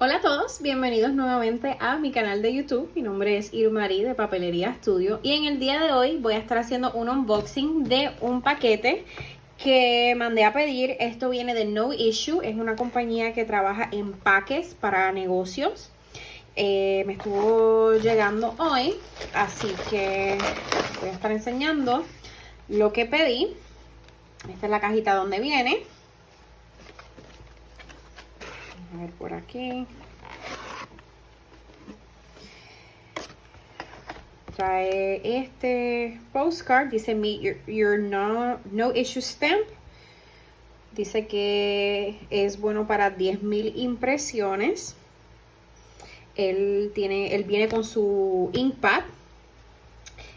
Hola a todos, bienvenidos nuevamente a mi canal de YouTube. Mi nombre es Irmarí de Papelería Studio y en el día de hoy voy a estar haciendo un unboxing de un paquete que mandé a pedir. Esto viene de No Issue, es una compañía que trabaja en paques para negocios. Eh, me estuvo llegando hoy, así que voy a estar enseñando lo que pedí. Esta es la cajita donde viene. A ver por aquí. Trae este postcard, dice Meet your, no, no issue stamp. Dice que es bueno para 10.000 impresiones. Él, tiene, él viene con su inkpad.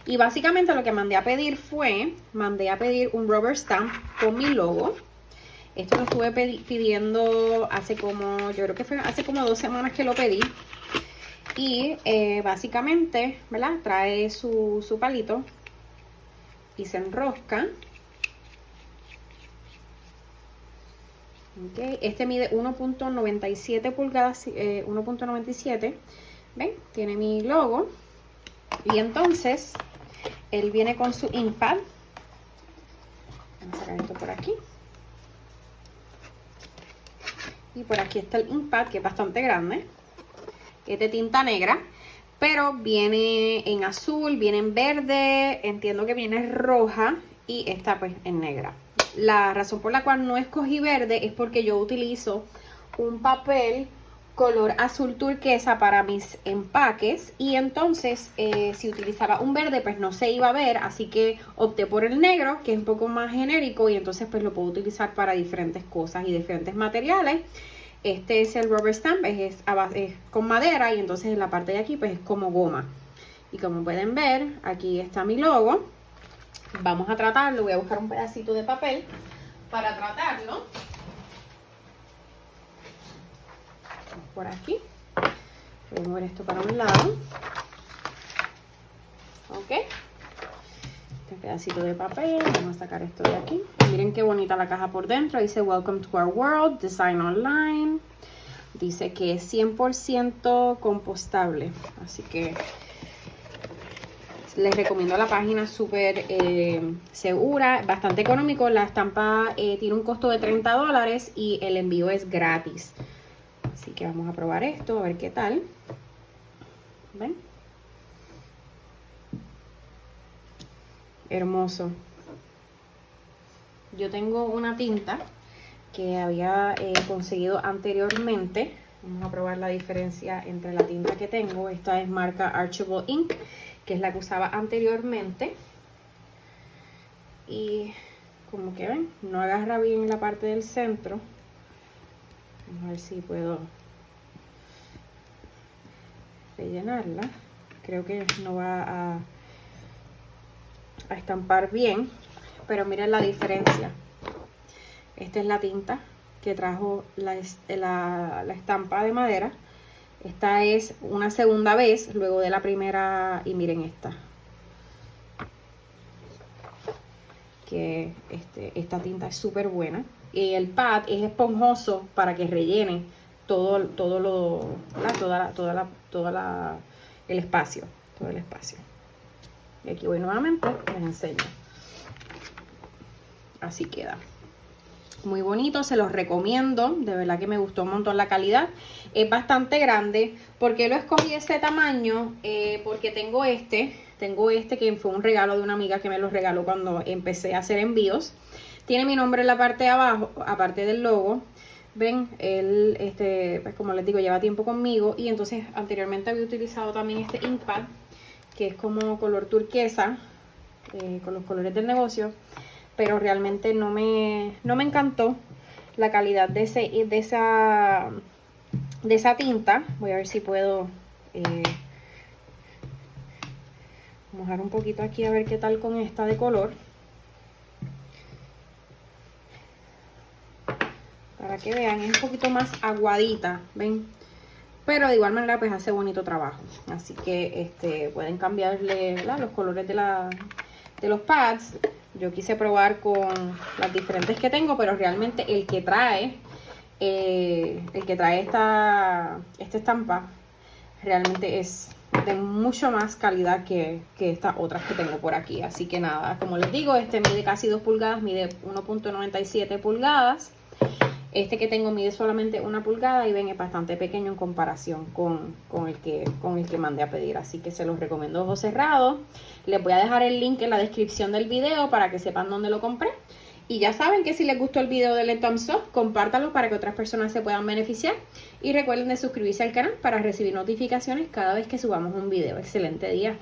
Y básicamente lo que mandé a pedir fue, mandé a pedir un rubber stamp con mi logo. Esto lo estuve pidiendo hace como, yo creo que fue hace como dos semanas que lo pedí. Y eh, básicamente, ¿verdad? Trae su, su palito y se enrosca. Okay. Este mide 1.97 pulgadas, 1.97. Eh, ¿Ven? Tiene mi logo. Y entonces, él viene con su inkpad. Vamos a sacar esto por aquí. Y por aquí está el inkpad, que es bastante grande. Es de tinta negra. Pero viene en azul, viene en verde, entiendo que viene roja y está pues en negra. La razón por la cual no escogí verde es porque yo utilizo un papel color azul turquesa para mis empaques. Y entonces eh, si utilizaba un verde pues no se iba a ver. Así que opté por el negro que es un poco más genérico. Y entonces pues lo puedo utilizar para diferentes cosas y diferentes materiales. Este es el rubber stamp es, es con madera. Y entonces en la parte de aquí pues es como goma. Y como pueden ver aquí está mi logo. Vamos a tratarlo. Voy a buscar un pedacito de papel para tratarlo por aquí. Voy a mover esto para un lado. Ok. Este pedacito de papel. Vamos a sacar esto de aquí. Miren qué bonita la caja por dentro. Dice Welcome to our world. Design online. Dice que es 100% compostable. Así que les recomiendo la página súper eh, segura, bastante económico. La estampa eh, tiene un costo de 30 dólares y el envío es gratis. Así que vamos a probar esto, a ver qué tal. ¿Ven? Hermoso. Yo tengo una tinta que había eh, conseguido anteriormente. Vamos a probar la diferencia entre la tinta que tengo. Esta es marca Archibald Ink, que es la que usaba anteriormente. Y como que ven, no agarra bien la parte del centro. A ver si puedo rellenarla. Creo que no va a, a estampar bien, pero miren la diferencia. Esta es la tinta que trajo la, la, la estampa de madera. Esta es una segunda vez luego de la primera y miren esta. Que este, esta tinta es súper buena. Y el pad es esponjoso para que rellene todo, todo lo, toda la, toda la, toda la, el espacio, todo el espacio. Y aquí voy nuevamente, les enseño. Así queda. Muy bonito, se los recomiendo. De verdad que me gustó un montón la calidad. Es bastante grande. ¿Por qué lo escogí ese tamaño? Eh, porque tengo este. Tengo este que fue un regalo de una amiga que me lo regaló cuando empecé a hacer envíos. Tiene mi nombre en la parte de abajo, aparte del logo. Ven, él, este, pues como les digo, lleva tiempo conmigo y entonces anteriormente había utilizado también este inkpad, que es como color turquesa, eh, con los colores del negocio, pero realmente no me, no me encantó la calidad de, ese, de, esa, de esa tinta. Voy a ver si puedo eh, mojar un poquito aquí a ver qué tal con esta de color. Para que vean, es un poquito más aguadita, ¿ven? Pero de igual manera pues hace bonito trabajo. Así que este pueden cambiarle los colores de, la, de los pads. Yo quise probar con las diferentes que tengo, pero realmente el que trae eh, el que trae esta, esta estampa realmente es de mucho más calidad que, que, estas otras que tengo por aquí. Así que nada, como les digo, este mide casi 2 pulgadas, mide 1.97 pulgadas. Este que tengo mide solamente una pulgada y ven es bastante pequeño en comparación con, el que, con el que mandé a pedir. Así que se los recomiendo ojos cerrados. Les voy a dejar el link en la descripción del video para que sepan dónde lo compré. Y ya saben que si les gustó el video de thumbs up, compártanlo para que otras personas se puedan beneficiar. Y recuerden de suscribirse al canal para recibir notificaciones cada vez que subamos un video. Excelente día.